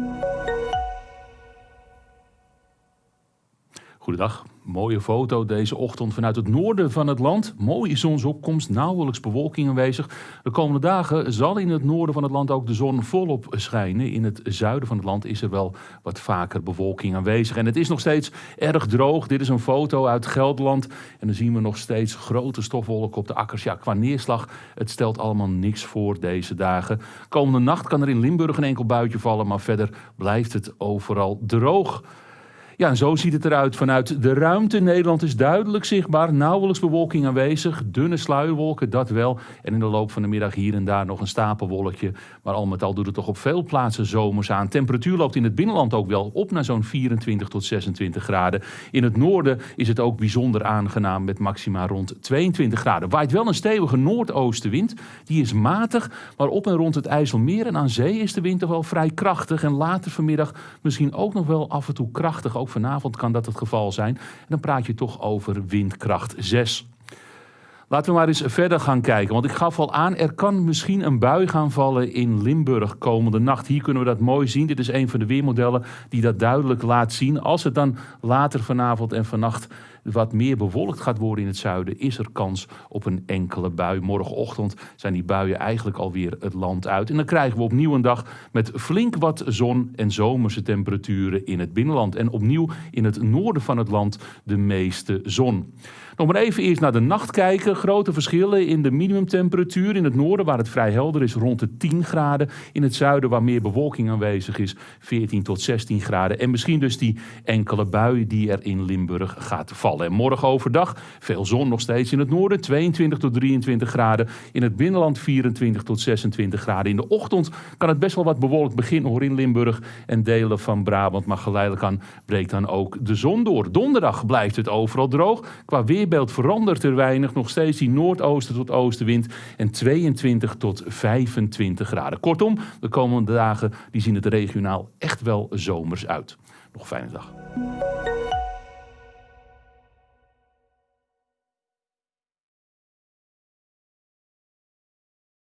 Música Goedendag. Mooie foto deze ochtend vanuit het noorden van het land. Mooie zonsopkomst, nauwelijks bewolking aanwezig. De komende dagen zal in het noorden van het land ook de zon volop schijnen. In het zuiden van het land is er wel wat vaker bewolking aanwezig. En het is nog steeds erg droog. Dit is een foto uit Gelderland. En dan zien we nog steeds grote stofwolken op de akkers. Ja, qua neerslag, het stelt allemaal niks voor deze dagen. Komende nacht kan er in Limburg een enkel buitje vallen. Maar verder blijft het overal droog. Ja, en zo ziet het eruit vanuit de ruimte. Nederland is duidelijk zichtbaar, nauwelijks bewolking aanwezig. Dunne sluierwolken, dat wel. En in de loop van de middag hier en daar nog een stapelwolkje. Maar al met al doet het toch op veel plaatsen zomers aan. Temperatuur loopt in het binnenland ook wel op naar zo'n 24 tot 26 graden. In het noorden is het ook bijzonder aangenaam met maxima rond 22 graden. Waait wel een stevige noordoostenwind. Die is matig, maar op en rond het IJsselmeer en aan zee is de wind toch wel vrij krachtig. En later vanmiddag misschien ook nog wel af en toe krachtig. Ook vanavond kan dat het geval zijn. En dan praat je toch over windkracht 6. Laten we maar eens verder gaan kijken. Want ik gaf al aan, er kan misschien een bui gaan vallen in Limburg komende nacht. Hier kunnen we dat mooi zien. Dit is een van de weermodellen die dat duidelijk laat zien. Als het dan later vanavond en vannacht wat meer bewolkt gaat worden in het zuiden, is er kans op een enkele bui. Morgenochtend zijn die buien eigenlijk alweer het land uit. En dan krijgen we opnieuw een dag met flink wat zon en zomerse temperaturen in het binnenland. En opnieuw in het noorden van het land de meeste zon. Nog maar even eerst naar de nacht kijken. Grote verschillen in de minimumtemperatuur. In het noorden, waar het vrij helder is, rond de 10 graden. In het zuiden, waar meer bewolking aanwezig is, 14 tot 16 graden. En misschien dus die enkele bui die er in Limburg gaat En morgen overdag veel zon nog steeds in het noorden, 22 tot 23 graden. In het binnenland 24 tot 26 graden. In de ochtend kan het best wel wat bewolkt beginnen hoor in Limburg en delen van Brabant. Maar geleidelijk aan breekt dan ook de zon door. Donderdag blijft het overal droog. Qua weerbeeld verandert er weinig. Nog steeds die noordoosten tot oostenwind en 22 tot 25 graden. Kortom, de komende dagen die zien het regionaal echt wel zomers uit. Nog een fijne dag.